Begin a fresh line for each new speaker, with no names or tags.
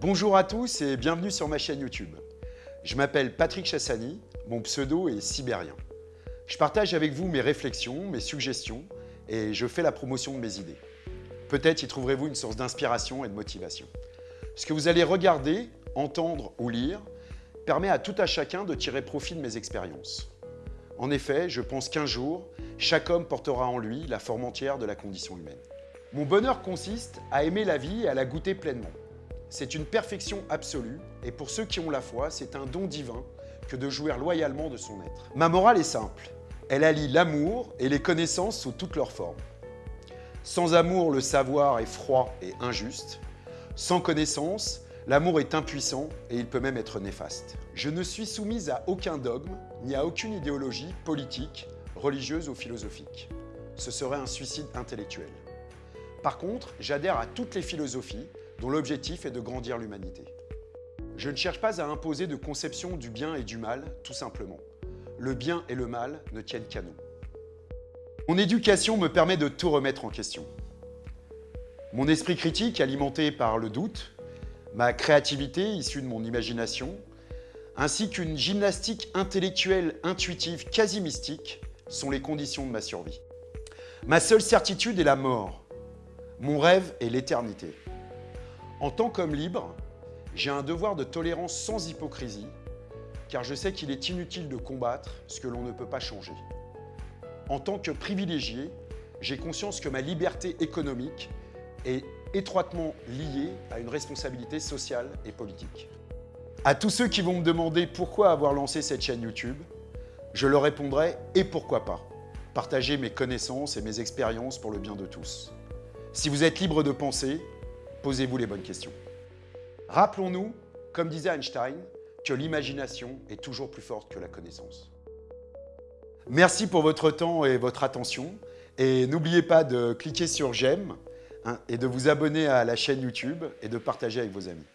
Bonjour à tous et bienvenue sur ma chaîne YouTube. Je m'appelle Patrick Chassani, mon pseudo est Sibérien. Je partage avec vous mes réflexions, mes suggestions et je fais la promotion de mes idées. Peut-être y trouverez-vous une source d'inspiration et de motivation. Ce que vous allez regarder, entendre ou lire permet à tout à chacun de tirer profit de mes expériences. En effet, je pense qu'un jour, chaque homme portera en lui la forme entière de la condition humaine. Mon bonheur consiste à aimer la vie et à la goûter pleinement. C'est une perfection absolue et pour ceux qui ont la foi, c'est un don divin que de jouir loyalement de son être. Ma morale est simple. Elle allie l'amour et les connaissances sous toutes leurs formes. Sans amour, le savoir est froid et injuste. Sans connaissance, l'amour est impuissant et il peut même être néfaste. Je ne suis soumise à aucun dogme, ni à aucune idéologie politique, religieuse ou philosophique. Ce serait un suicide intellectuel. Par contre, j'adhère à toutes les philosophies dont l'objectif est de grandir l'humanité. Je ne cherche pas à imposer de conception du bien et du mal, tout simplement. Le bien et le mal ne tiennent qu'à nous. Mon éducation me permet de tout remettre en question. Mon esprit critique, alimenté par le doute, ma créativité issue de mon imagination, ainsi qu'une gymnastique intellectuelle intuitive quasi mystique sont les conditions de ma survie. Ma seule certitude est la mort. Mon rêve est l'éternité. En tant qu'homme libre, j'ai un devoir de tolérance sans hypocrisie, car je sais qu'il est inutile de combattre ce que l'on ne peut pas changer. En tant que privilégié, j'ai conscience que ma liberté économique est étroitement liée à une responsabilité sociale et politique. À tous ceux qui vont me demander pourquoi avoir lancé cette chaîne YouTube, je leur répondrai « et pourquoi pas ?» Partager mes connaissances et mes expériences pour le bien de tous. Si vous êtes libre de penser, posez-vous les bonnes questions. Rappelons-nous, comme disait Einstein, que l'imagination est toujours plus forte que la connaissance. Merci pour votre temps et votre attention. Et n'oubliez pas de cliquer sur j'aime hein, et de vous abonner à la chaîne YouTube et de partager avec vos amis.